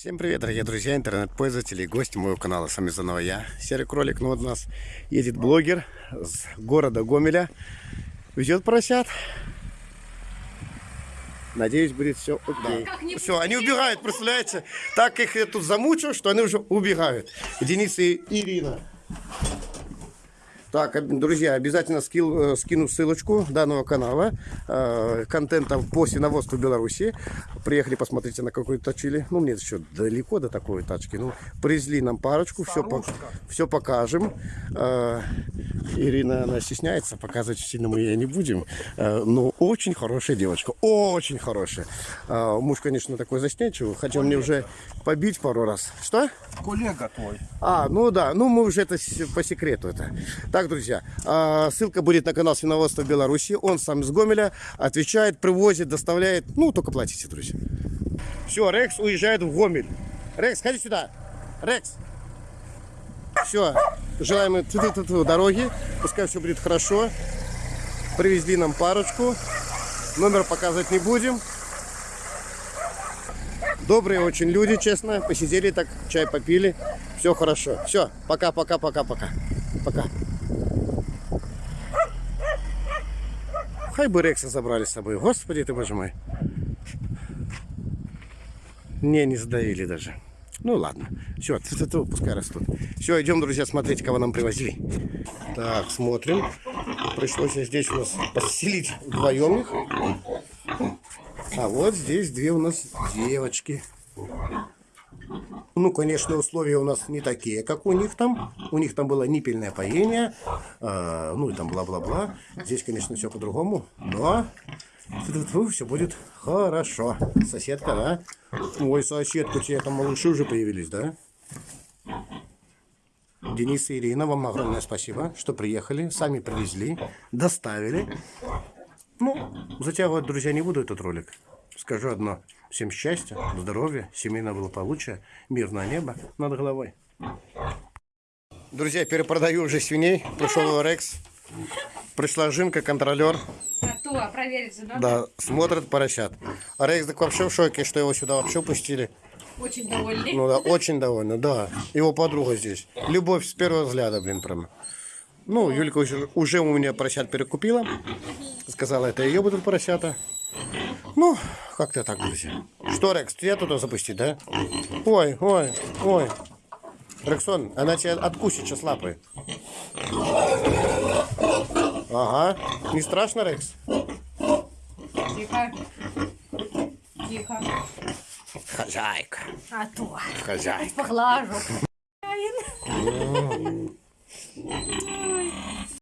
Всем привет, дорогие друзья, интернет-пользователи и гости моего канала. С вами заново я, Серый Кролик. Ну вот у нас едет блогер с города Гомеля. Везет поросят. Надеюсь, будет все окей. Все, они убегают, представляете? Так их я тут замучил, что они уже убегают. Денис и Ирина. Так, друзья, обязательно скил, э, скину ссылочку данного канала, э, контента по свиноводству Беларуси. Приехали, посмотрите, на какой точили. Ну, мне еще далеко до такой тачки. Ну, привезли нам парочку, все, по, все покажем. Э, Ирина, она стесняется, показывать сильно мы ей не будем. Э, но очень хорошая девочка, очень хорошая. Э, муж, конечно, такой застенчивый, хотел мне уже побить пару раз. Что? Коллега твой. А, ну да, ну мы уже это по секрету это. Так, друзья, а, ссылка будет на канал Свиноводства Беларуси. Он сам из Гомеля отвечает, привозит, доставляет. Ну, только платите, друзья. Все, Рекс уезжает в Гомель. Рекс, ходи сюда. Рекс. Все, желаем им тьфу-тьфу-тьфу дороги. Пускай все будет хорошо. Привезли нам парочку. Номер показывать не будем. Добрые очень люди, честно. Посидели так, чай попили. Все хорошо. Все, пока, пока, пока, пока. Пока. Хай бы Рекса забрали с собой. Господи ты, боже мой. Не, не сдаили даже. Ну ладно. Все, пускай растут. Все, идем, друзья, смотреть, кого нам привозили. Так, смотрим. Пришлось здесь у нас поселить вдвоем их. А вот здесь две у нас девочки. Ну, конечно, условия у нас не такие, как у них там. У них там было ниппельное поение, а, ну и там бла-бла-бла. Здесь, конечно, все по-другому, но все будет хорошо. Соседка, да? Ой, соседка, у тебя там малыши уже появились, да? Денис и Ирина, вам огромное спасибо, что приехали, сами привезли, доставили. Ну, затягивать, друзья, не буду этот ролик. Скажу одно. Всем счастья, здоровья, семейного благополучия, мирное небо над головой. Друзья, перепродаю уже свиней. Пришел Рекс. Пришла Жинка, контролер. А то, проверить же надо. Да, смотрит поросят. А Рекс так вообще в шоке, что его сюда вообще пустили. Очень довольный. Ну да, очень довольна, да. Его подруга здесь. Любовь с первого взгляда, блин, прям. Ну, Юлька уже, уже у меня поросят перекупила. Сказала, это ее будут поросята. Ну, как-то так, друзья. Что, Рекс, тебя туда запустить, да? Ой, ой, ой. Рексон, она тебя откусит сейчас лапы. Ага. Не страшно, Рекс? Тихо. Тихо. Хозяйка. А то. Хозяйка. Поглажу.